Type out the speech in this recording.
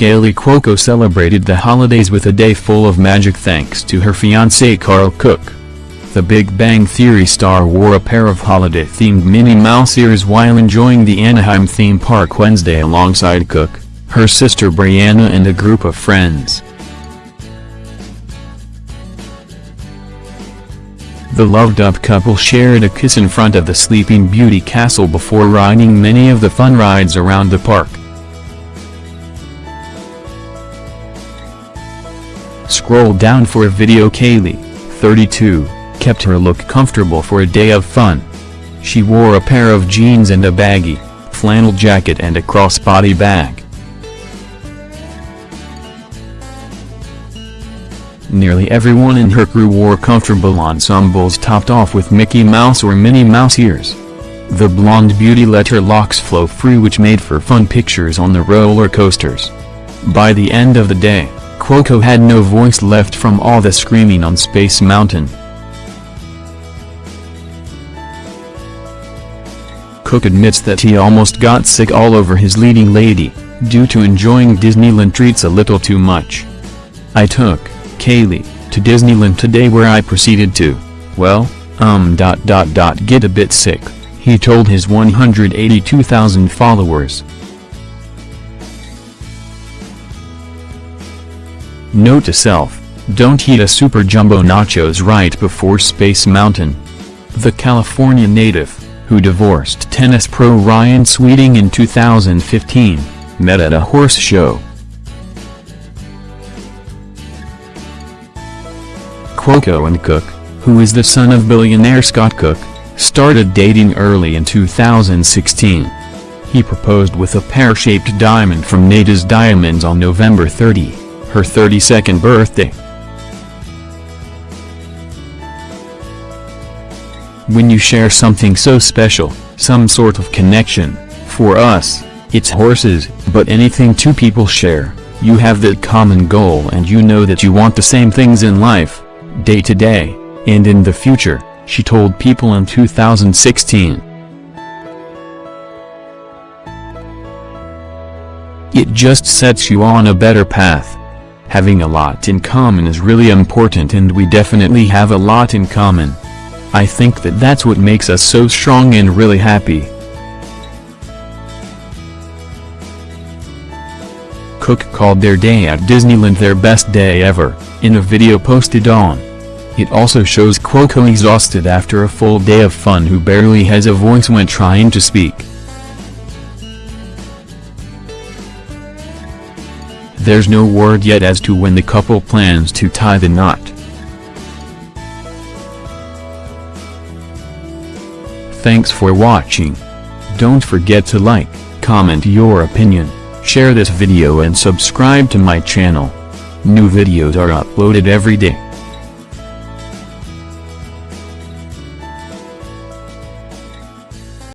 Kaley Cuoco celebrated the holidays with a day full of magic thanks to her fiancé Karl Cook. The Big Bang Theory star wore a pair of holiday-themed Minnie Mouse ears while enjoying the Anaheim theme park Wednesday alongside Cook, her sister Brianna and a group of friends. The loved-up couple shared a kiss in front of the Sleeping Beauty castle before riding many of the fun rides around the park. Scroll down for a video Kaley, 32, kept her look comfortable for a day of fun. She wore a pair of jeans and a baggy, flannel jacket and a crossbody bag. Nearly everyone in her crew wore comfortable ensembles topped off with Mickey Mouse or Minnie Mouse ears. The blonde beauty let her locks flow free which made for fun pictures on the roller coasters. By the end of the day, Cuoco had no voice left from all the screaming on Space Mountain. Cook admits that he almost got sick all over his leading lady, due to enjoying Disneyland treats a little too much. I took Kaley, to Disneyland today where I proceeded to, well, um dot dot dot get a bit sick, he told his 182,000 followers. Note to self, don't eat a super jumbo nachos right before Space Mountain. The California native, who divorced tennis pro Ryan Sweeting in 2015, met at a horse show. Cuoco and Cook, who is the son of billionaire Scott Cook, started dating early in 2016. He proposed with a pear-shaped diamond from Nada's Diamonds on November 30, her 32nd birthday. When you share something so special, some sort of connection, for us, it's horses, but anything two people share, you have that common goal and you know that you want the same things in life, day to day, and in the future, she told People in 2016. It just sets you on a better path. Having a lot in common is really important and we definitely have a lot in common. I think that that's what makes us so strong and really happy. Cook called their day at Disneyland their best day ever, in a video posted on. It also shows Cuoco exhausted after a full day of fun who barely has a voice when trying to speak. There's no word yet as to when the couple plans to tie the knot. Thanks for watching. Don't forget to like, comment your opinion, share this video and subscribe to my channel. New videos are uploaded every day.